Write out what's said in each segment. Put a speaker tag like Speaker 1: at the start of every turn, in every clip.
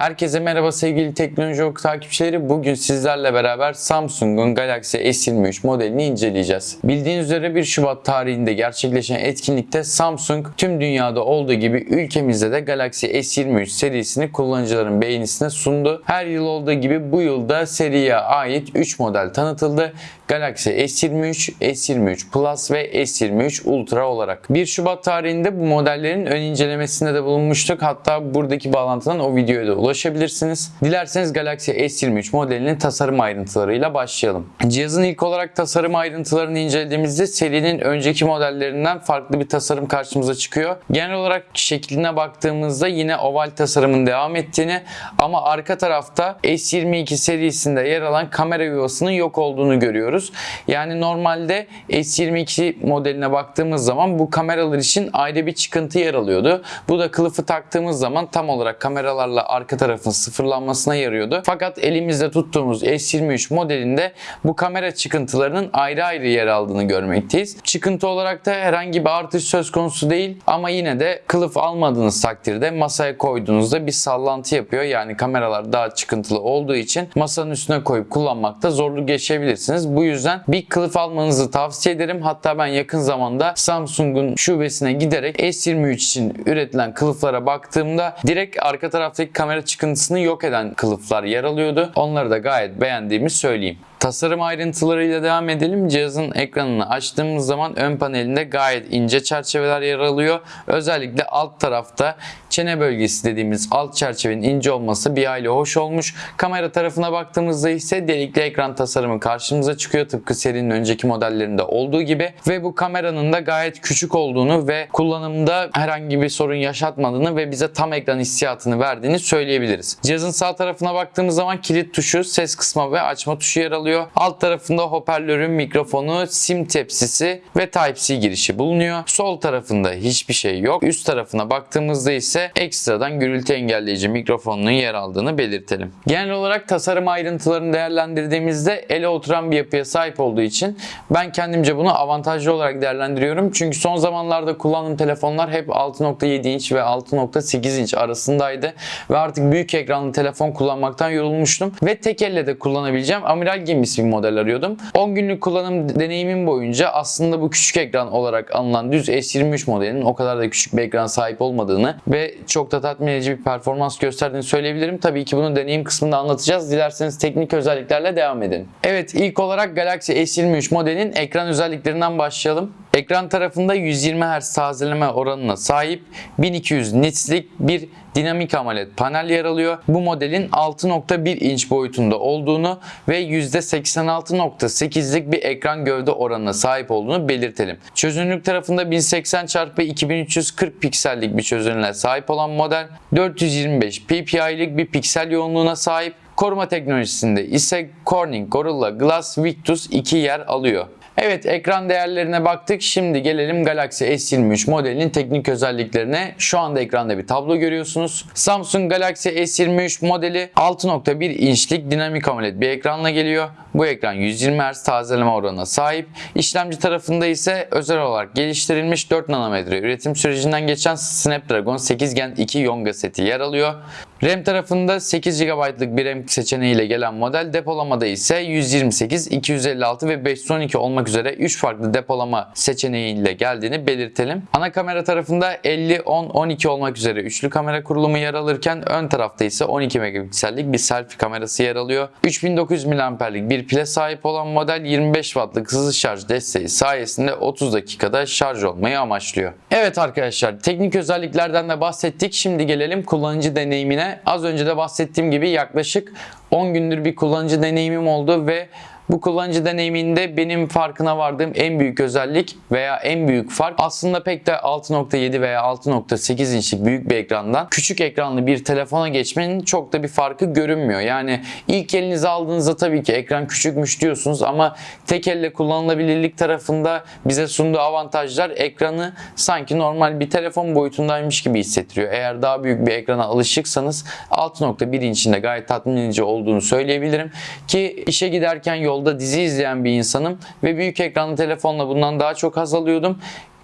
Speaker 1: Herkese merhaba sevgili Teknoloji Oku takipçileri. Bugün sizlerle beraber Samsung'un Galaxy S23 modelini inceleyeceğiz. Bildiğiniz üzere 1 Şubat tarihinde gerçekleşen etkinlikte Samsung tüm dünyada olduğu gibi ülkemizde de Galaxy S23 serisini kullanıcıların beğenisine sundu. Her yıl olduğu gibi bu yılda seriye ait 3 model tanıtıldı. Galaxy S23, S23 Plus ve S23 Ultra olarak. 1 Şubat tarihinde bu modellerin ön incelemesinde de bulunmuştuk. Hatta buradaki bağlantıdan o videoya da ulaşabilirsiniz. Dilerseniz Galaxy S23 modelinin tasarım ayrıntılarıyla başlayalım. Cihazın ilk olarak tasarım ayrıntılarını incelediğimizde serinin önceki modellerinden farklı bir tasarım karşımıza çıkıyor. Genel olarak şekline baktığımızda yine oval tasarımın devam ettiğini ama arka tarafta S22 serisinde yer alan kamera yuvasının yok olduğunu görüyoruz. Yani normalde S22 modeline baktığımız zaman bu kameralar için ayrı bir çıkıntı yer alıyordu. Bu da kılıfı taktığımız zaman tam olarak kameralarla arka tarafın sıfırlanmasına yarıyordu. Fakat elimizde tuttuğumuz S23 modelinde bu kamera çıkıntılarının ayrı ayrı yer aldığını görmekteyiz. Çıkıntı olarak da herhangi bir artış söz konusu değil ama yine de kılıf almadığınız takdirde masaya koyduğunuzda bir sallantı yapıyor. Yani kameralar daha çıkıntılı olduğu için masanın üstüne koyup kullanmakta zorluk yaşayabilirsiniz. Bu yüzden bir kılıf almanızı tavsiye ederim. Hatta ben yakın zamanda Samsung'un şubesine giderek S23 için üretilen kılıflara baktığımda direkt arka taraftaki kamera çıkıntısını yok eden kılıflar yer alıyordu. Onları da gayet beğendiğimi söyleyeyim. Tasarım ayrıntılarıyla devam edelim. Cihazın ekranını açtığımız zaman ön panelinde gayet ince çerçeveler yer alıyor. Özellikle alt tarafta çene bölgesi dediğimiz alt çerçevenin ince olması bir aile hoş olmuş. Kamera tarafına baktığımızda ise delikli ekran tasarımı karşımıza çıkıyor. Tıpkı serinin önceki modellerinde olduğu gibi. Ve bu kameranın da gayet küçük olduğunu ve kullanımda herhangi bir sorun yaşatmadığını ve bize tam ekran hissiyatını verdiğini söyleyebiliriz. Cihazın sağ tarafına baktığımız zaman kilit tuşu, ses kısma ve açma tuşu yer alıyor. Alt tarafında hoparlörün mikrofonu, sim tepsisi ve Type-C girişi bulunuyor. Sol tarafında hiçbir şey yok. Üst tarafına baktığımızda ise ekstradan gürültü engelleyici mikrofonunun yer aldığını belirtelim. Genel olarak tasarım ayrıntılarını değerlendirdiğimizde ele oturan bir yapıya sahip olduğu için ben kendimce bunu avantajlı olarak değerlendiriyorum. Çünkü son zamanlarda kullandığım telefonlar hep 6.7 inç ve 6.8 inç arasındaydı ve artık büyük ekranlı telefon kullanmaktan yorulmuştum ve tek elle de kullanabileceğim amiral gemisi bir model arıyordum. 10 günlük kullanım deneyimim boyunca aslında bu küçük ekran olarak anılan düz S23 modelinin o kadar da küçük bir ekran sahip olmadığını ve çok da tatmin edici bir performans gösterdiğini söyleyebilirim. Tabii ki bunu deneyim kısmında anlatacağız. Dilerseniz teknik özelliklerle devam edin. Evet ilk olarak Galaxy S23 modelin ekran özelliklerinden başlayalım. Ekran tarafında 120 Hz tazeleme oranına sahip 1200 nits'lik bir dinamik AMOLED panel yer alıyor. Bu modelin 6.1 inç boyutunda olduğunu ve %86.8'lik bir ekran gövde oranına sahip olduğunu belirtelim. Çözünürlük tarafında 1080 x 2340 piksellik bir çözünürlüğe sahip olan model 425 ppi'lik bir piksel yoğunluğuna sahip. Koruma teknolojisinde ise Corning Gorilla Glass Victus 2 yer alıyor. Evet ekran değerlerine baktık. Şimdi gelelim Galaxy S23 modelinin teknik özelliklerine. Şu anda ekranda bir tablo görüyorsunuz. Samsung Galaxy S23 modeli 6.1 inçlik dinamik AMOLED bir ekranla geliyor. Bu ekran 120 Hz tazeleme oranına sahip. İşlemci tarafında ise özel olarak geliştirilmiş 4 nanometre üretim sürecinden geçen Snapdragon 8 Gen 2 Yonga seti yer alıyor. RAM tarafında 8 GB'lık bir RAM seçeneğiyle gelen model depolamada ise 128, 256 ve 512 olmak üzere 3 farklı depolama seçeneğiyle geldiğini belirtelim. Ana kamera tarafında 50, 10, 12 olmak üzere üçlü kamera kurulumu yer alırken ön tarafta ise 12 megapiksellik bir selfie kamerası yer alıyor. 3900 mAh'lik bir pile sahip olan model 25 Watt'lık hızlı şarj desteği sayesinde 30 dakikada şarj olmayı amaçlıyor. Evet arkadaşlar teknik özelliklerden de bahsettik. Şimdi gelelim kullanıcı deneyimine. Az önce de bahsettiğim gibi yaklaşık 10 gündür bir kullanıcı deneyimim oldu ve bu kullanıcı deneyiminde benim farkına vardığım en büyük özellik veya en büyük fark aslında pek de 6.7 veya 6.8 inçlik büyük bir ekrandan küçük ekranlı bir telefona geçmenin çok da bir farkı görünmüyor. Yani ilk elinize aldığınızda tabii ki ekran küçükmüş diyorsunuz ama tek elle kullanılabilirlik tarafında bize sunduğu avantajlar ekranı sanki normal bir telefon boyutundaymış gibi hissettiriyor. Eğer daha büyük bir ekrana alışıksanız 6.1 inçinde gayet tatmin edici olduğunu söyleyebilirim ki işe giderken yol yolda dizi izleyen bir insanım ve büyük ekranlı telefonla bundan daha çok haz alıyordum.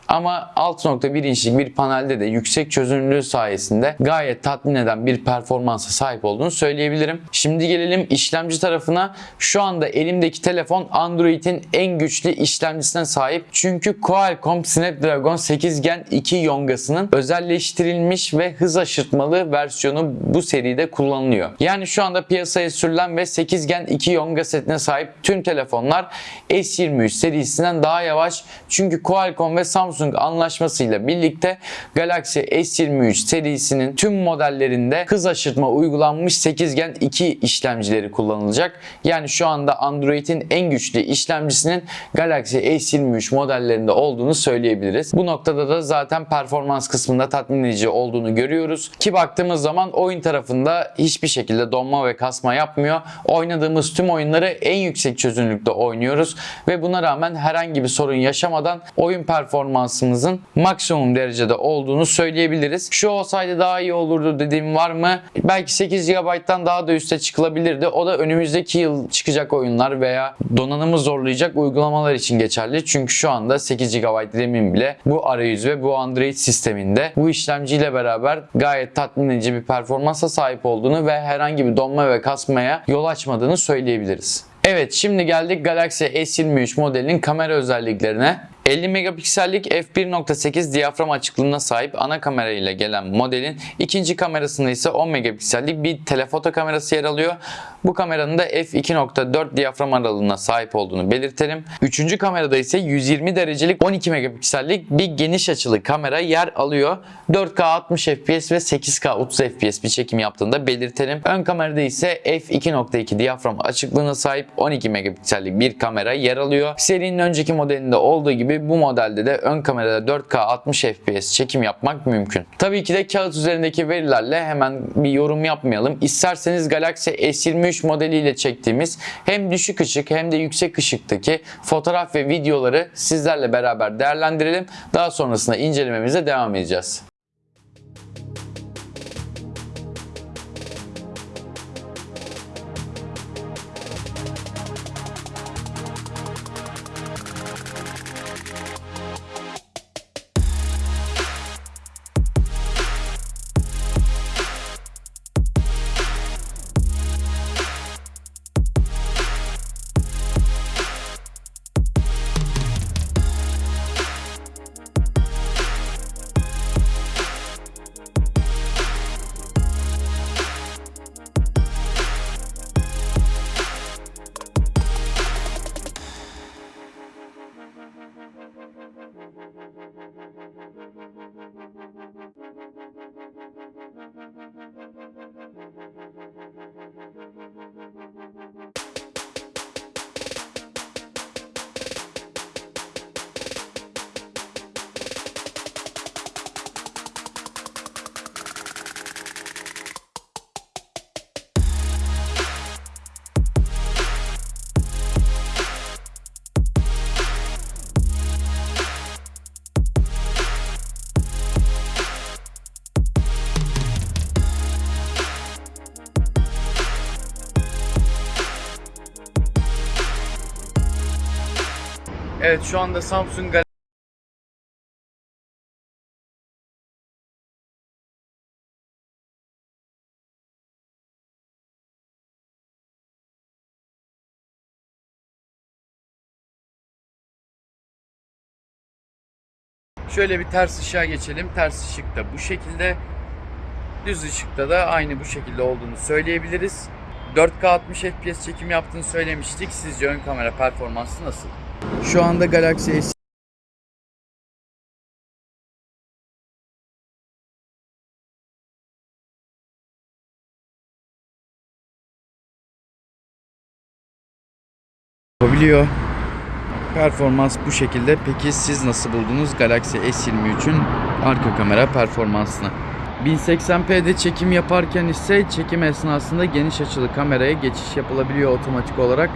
Speaker 1: Ama 6.1 inçlik bir panelde de yüksek çözünürlüğü sayesinde gayet tatmin eden bir performansa sahip olduğunu söyleyebilirim. Şimdi gelelim işlemci tarafına. Şu anda elimdeki telefon Android'in en güçlü işlemcisine sahip. Çünkü Qualcomm Snapdragon 8 Gen 2 yongasının özelleştirilmiş ve hız aşırtmalı versiyonu bu seride kullanılıyor. Yani şu anda piyasaya sürülen ve 8 Gen 2 yonga setine sahip tüm telefonlar S23 serisinden daha yavaş. Çünkü Qualcomm ve Samsung anlaşmasıyla birlikte Galaxy S23 serisinin tüm modellerinde hız aşırtma uygulanmış 8 Gen 2 işlemcileri kullanılacak. Yani şu anda Android'in en güçlü işlemcisinin Galaxy S23 modellerinde olduğunu söyleyebiliriz. Bu noktada da zaten performans kısmında tatmin edici olduğunu görüyoruz. Ki baktığımız zaman oyun tarafında hiçbir şekilde donma ve kasma yapmıyor. Oynadığımız tüm oyunları en yüksek çözünürlükte oynuyoruz ve buna rağmen herhangi bir sorun yaşamadan oyun performansımızın maksimum derecede olduğunu söyleyebiliriz. Şu olsaydı daha iyi olurdu dediğim var mı? Belki 8 GB'dan daha da üste çıkılabilirdi. O da önümüzdeki yıl çıkacak oyunlar veya donanımı zorlayacak uygulamalar için geçerli. Çünkü şu anda 8 GB RAM'in bile bu arayüz ve bu Android sisteminde bu işlemciyle beraber gayet tatmin edici bir performansa sahip olduğunu ve herhangi bir donma ve kasmaya yol açmadığını söyleyebiliriz. Evet şimdi geldik Galaxy S23 modelinin kamera özelliklerine. 50 megapiksellik f1.8 diyafram açıklığına sahip ana kamera ile gelen modelin ikinci kamerasında ise 10 megapiksellik bir telefoto kamerası yer alıyor. Bu kameranın da f2.4 diyafram aralığına sahip olduğunu belirtelim. Üçüncü kamerada ise 120 derecelik 12 megapiksellik bir geniş açılı kamera yer alıyor. 4K 60 fps ve 8K 30 fps bir çekim yaptığında belirtelim. Ön kamerada ise f2.2 diyafram açıklığına sahip 12 megapiksellik bir kamera yer alıyor. Serinin önceki modelinde olduğu gibi bu modelde de ön kamerada 4K 60 fps çekim yapmak mümkün. Tabii ki de kağıt üzerindeki verilerle hemen bir yorum yapmayalım. İsterseniz Galaxy S23 modeliyle çektiğimiz hem düşük ışık hem de yüksek ışıktaki fotoğraf ve videoları sizlerle beraber değerlendirelim. Daha sonrasında incelememize devam edeceğiz. Evet şu anda Samsung Galaxy Şöyle bir ters ışığa geçelim. Ters ışık da bu şekilde. Düz ışıkta da aynı bu şekilde olduğunu söyleyebiliriz. 4K 60 FPS çekim yaptığını söylemiştik. Sizce ön kamera performansı nasıl? Şu anda Galaxy S yapabiliyor. Performans bu şekilde. Peki siz nasıl buldunuz Galaxy S23'ün arka kamera performansını? 1080p'de çekim yaparken ise çekim esnasında geniş açılı kameraya geçiş yapılabiliyor otomatik olarak.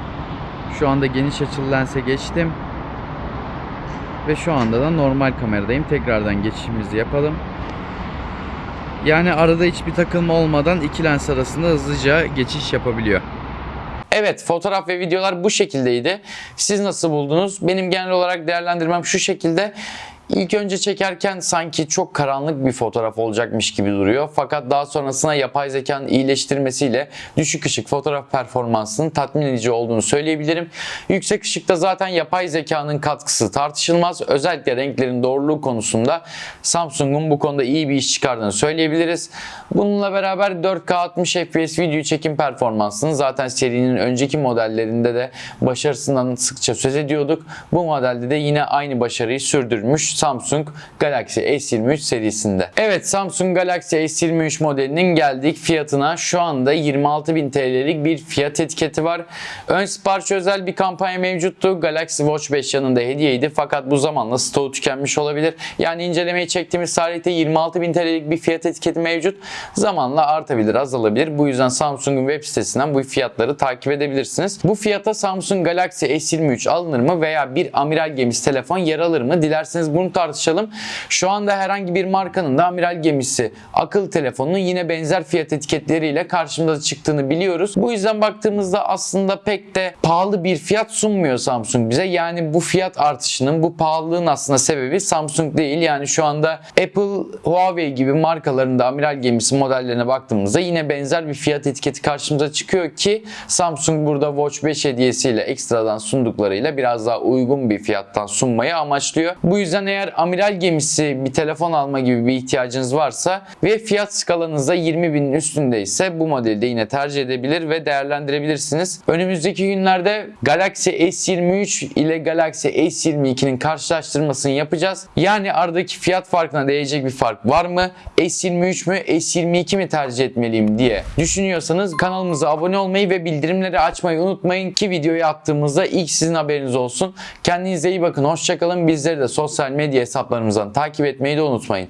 Speaker 1: Şu anda geniş açılı lense geçtim. Ve şu anda da normal kameradayım. Tekrardan geçişimizi yapalım. Yani arada hiçbir takılma olmadan iki lens arasında hızlıca geçiş yapabiliyor. Evet fotoğraf ve videolar bu şekildeydi. Siz nasıl buldunuz? Benim genel olarak değerlendirmem şu şekilde. İlk önce çekerken sanki çok karanlık bir fotoğraf olacakmış gibi duruyor. Fakat daha sonrasında yapay zekanın iyileştirmesiyle düşük ışık fotoğraf performansının tatmin edici olduğunu söyleyebilirim. Yüksek ışıkta zaten yapay zekanın katkısı tartışılmaz. Özellikle renklerin doğruluğu konusunda Samsung'un bu konuda iyi bir iş çıkardığını söyleyebiliriz. Bununla beraber 4K 60 FPS video çekim performansını zaten serinin önceki modellerinde de başarısından sıkça söz ediyorduk. Bu modelde de yine aynı başarıyı sürdürmüş Samsung Galaxy S23 serisinde. Evet Samsung Galaxy S23 modelinin geldik fiyatına. Şu anda 26.000 TL'lik bir fiyat etiketi var. Ön sipariş özel bir kampanya mevcuttu. Galaxy Watch 5 yanında hediyeydi fakat bu zamanla stoğu tükenmiş olabilir. Yani incelemeyi çektiğimiz tarihte 26.000 TL'lik bir fiyat etiketi mevcut. Zamanla artabilir, azalabilir. Bu yüzden Samsung'un web sitesinden bu fiyatları takip edebilirsiniz. Bu fiyata Samsung Galaxy S23 alınır mı veya bir amiral gemisi telefon yer alır mı? Dilerseniz bunu tartışalım. Şu anda herhangi bir markanın da amiral gemisi akıllı telefonunun yine benzer fiyat etiketleriyle karşımıza çıktığını biliyoruz. Bu yüzden baktığımızda aslında pek de pahalı bir fiyat sunmuyor Samsung bize. Yani bu fiyat artışının, bu pahalılığın aslında sebebi Samsung değil. Yani şu anda Apple, Huawei gibi markaların da amiral gemisi modellerine baktığımızda yine benzer bir fiyat etiketi karşımıza çıkıyor ki Samsung burada Watch 5 hediyesiyle ekstradan sunduklarıyla biraz daha uygun bir fiyattan sunmayı amaçlıyor. Bu yüzden eğer amiral gemisi bir telefon alma gibi bir ihtiyacınız varsa ve fiyat skalanızda 20 binin üstündeyse bu modeli de yine tercih edebilir ve değerlendirebilirsiniz. Önümüzdeki günlerde Galaxy S23 ile Galaxy S22'nin karşılaştırmasını yapacağız. Yani aradaki fiyat farkına değecek bir fark var mı? S23 mü S22 mi tercih etmeliyim diye düşünüyorsanız kanalımıza abone olmayı ve bildirimleri açmayı unutmayın ki videoyu attığımızda ilk sizin haberiniz olsun. Kendinize iyi bakın. Hoşçakalın. Bizleri de sosyal medya hesaplarımızdan takip etmeyi de unutmayın.